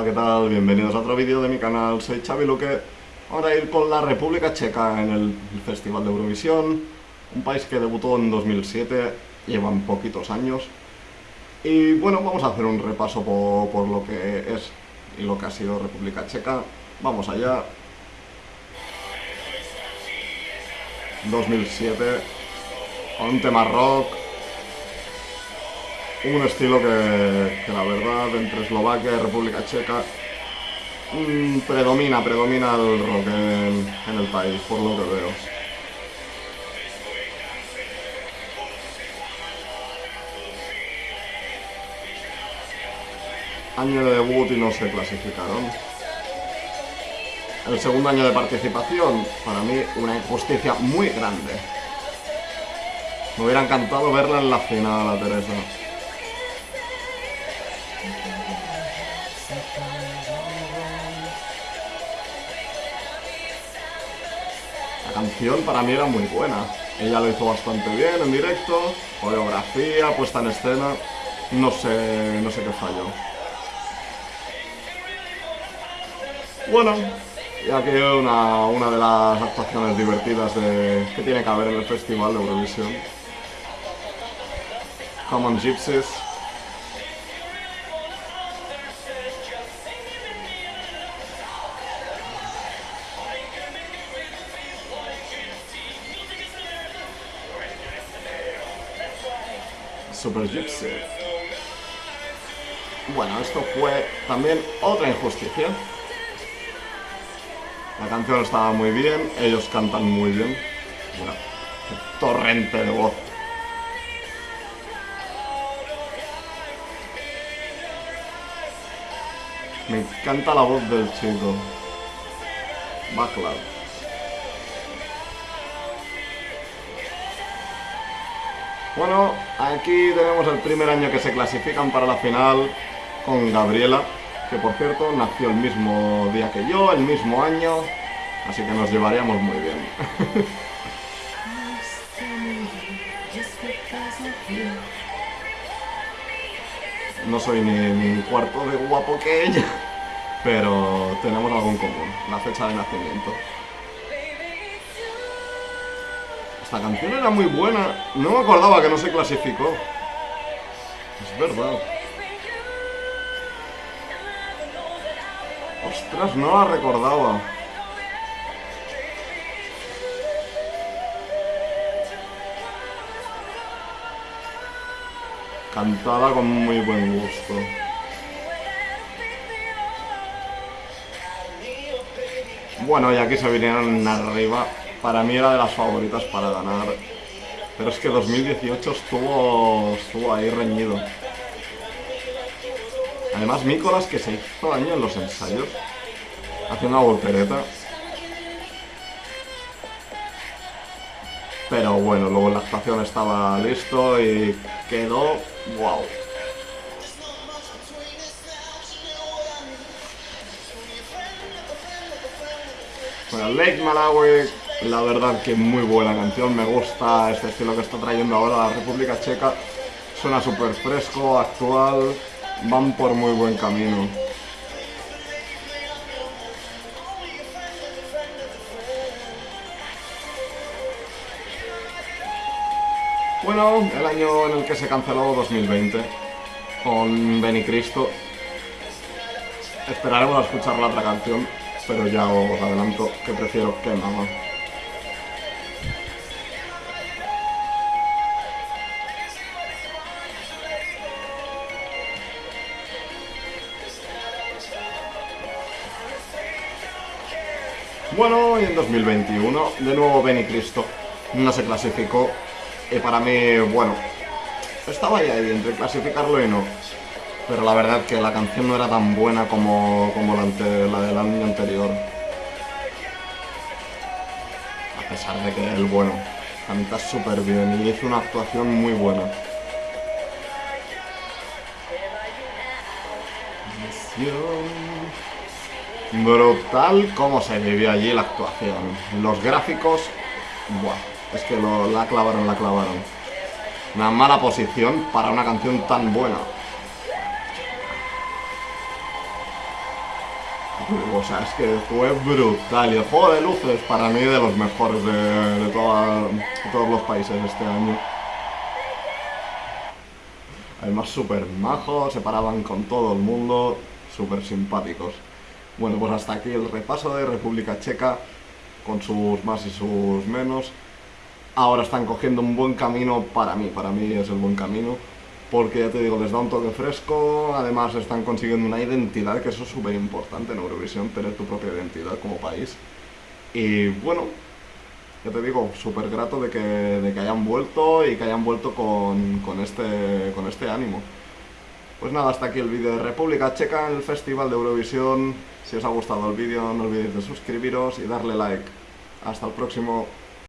Hola, ¿qué tal? Bienvenidos a otro vídeo de mi canal, soy Xavi Luque. Ahora ir con la República Checa en el Festival de Eurovisión, un país que debutó en 2007, llevan poquitos años. Y bueno, vamos a hacer un repaso por, por lo que es y lo que ha sido República Checa. Vamos allá. 2007, un tema rock, un estilo que, la verdad entre Eslovaquia y República Checa mm, predomina, predomina el rock en, en el país, por lo que veo. Año de debut y no se clasificaron. El segundo año de participación, para mí, una injusticia muy grande. Me hubiera encantado verla en la final a Teresa. La canción para mí era muy buena. Ella lo hizo bastante bien en directo, coreografía, puesta en escena. No sé, no sé qué falló. Bueno, y aquí una, una de las actuaciones divertidas de, que tiene que haber en el Festival de Eurovisión. Common Gypsies. Super Gypsy. Bueno, esto fue también otra injusticia. La canción estaba muy bien, ellos cantan muy bien. Qué torrente de voz. Me encanta la voz del chico. Backlav. Bueno, aquí tenemos el primer año que se clasifican para la final con Gabriela, que por cierto nació el mismo día que yo, el mismo año, así que nos llevaríamos muy bien. no soy ni, ni cuarto de guapo que ella, pero tenemos algo en común, la fecha de nacimiento. Esta canción era muy buena, no me acordaba que no se clasificó. Es verdad. Ostras, no la recordaba. Cantada con muy buen gusto. Bueno, y aquí se vinieron arriba. Para mí era de las favoritas para ganar. Pero es que 2018 estuvo, estuvo ahí reñido. Además, Mícolas que se hizo daño en los ensayos. Haciendo una voltereta. Pero bueno, luego la actuación estaba listo y quedó... ¡Wow! Bueno, Lake Malawi, la verdad que muy buena canción, me gusta este estilo que está trayendo ahora la República Checa. Suena súper fresco, actual, van por muy buen camino. Bueno, el año en el que se canceló 2020 con Benny Cristo. Esperaremos a escuchar la otra canción, pero ya os adelanto que prefiero que Mama. Bueno, y en 2021, de nuevo Benny Cristo no se clasificó. Y para mí, bueno, estaba ahí, ahí entre clasificarlo y no. Pero la verdad que la canción no era tan buena como, como la, del año anterior. A pesar de que él, bueno, canta súper bien y hizo una actuación muy buena. Brutal cómo se vivió allí la actuación. Los gráficos, buah, es que la clavaron, la clavaron. Una mala posición para una canción tan buena. O sea, es que fue brutal. Y el juego de luces, para mí, de los mejores de todos los países este año. Además, súper majos, se paraban con todo el mundo, súper simpáticos. Bueno, pues hasta aquí el repaso de República Checa, con sus más y sus menos. Ahora están cogiendo un buen camino para mí, para mí es el buen camino, porque ya te digo, les da un toque fresco, además están consiguiendo una identidad, que eso es súper importante en Eurovisión, tener tu propia identidad como país. Y bueno, ya te digo, súper grato de que, de que hayan vuelto y que hayan vuelto con, con este, con este ánimo. Pues nada, hasta aquí el vídeo de República Checa en el Festival de Eurovisión. Si os ha gustado el vídeo, no olvidéis de suscribiros y darle like. Hasta el próximo.